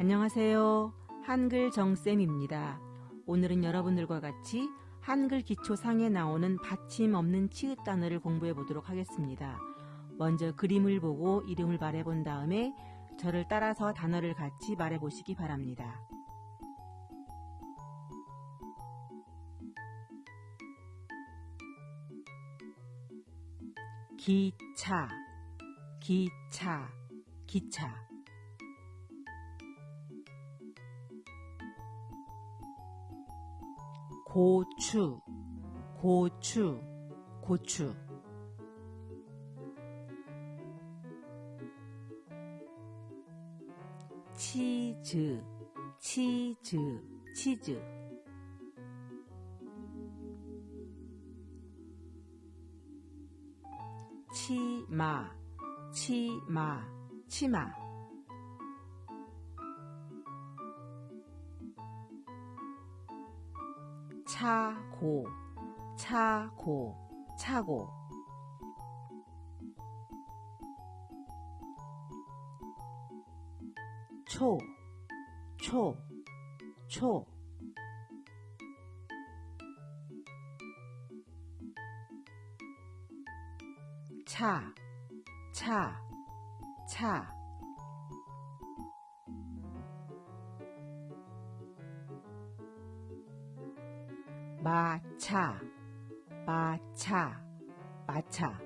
안녕하세요. 한글 정쌤입니다. 오늘은 여러분들과 같이 한글 기초상에 나오는 받침 없는 치읓 단어를 공부해 보도록 하겠습니다. 먼저 그림을 보고 이름을 말해 본 다음에 저를 따라서 단어를 같이 말해 보시기 바랍니다. 기차, 기차, 기차. 고추, 고추, 고추. 치즈, 치즈, 치즈. 치마, 치마, 치마. 차고, 차고, 차고. 초, 초, 초. 차, 차, 차. 마차, 마차, 마차.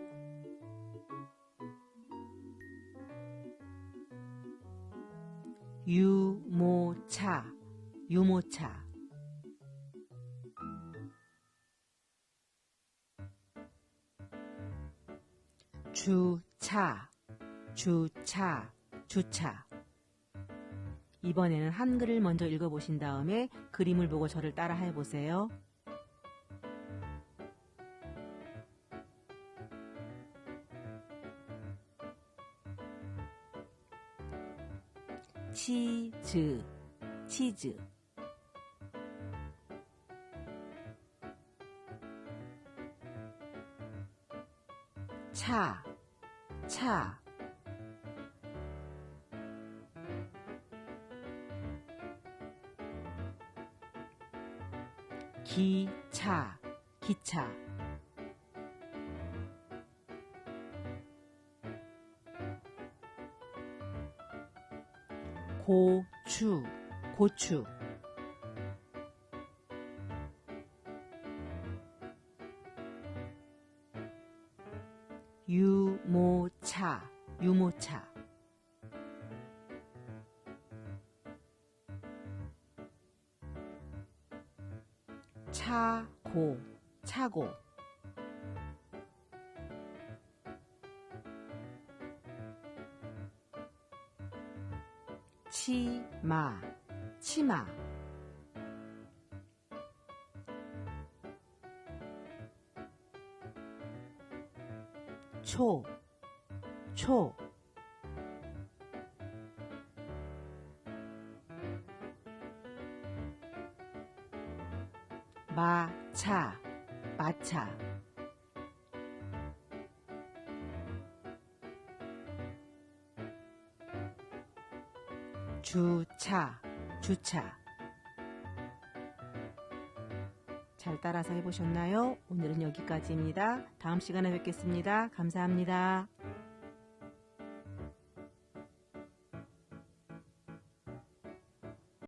유모차, 유모차. 주차, 주차, 주차. 이번에는 한글을 먼저 읽어보신 다음에 그림을 보고 저를 따라 해보세요. 치즈, 치즈. 차, 차. 기차, 기차. 고추, 고추. 유모차, 유모차. 차고, 차고. 치마, 치마. 초, 초. 마차, 마차. 주차, 주차. 잘 따라서 해보셨나요? 오늘은 여기까지입니다. 다음 시간에 뵙겠습니다. 감사합니다.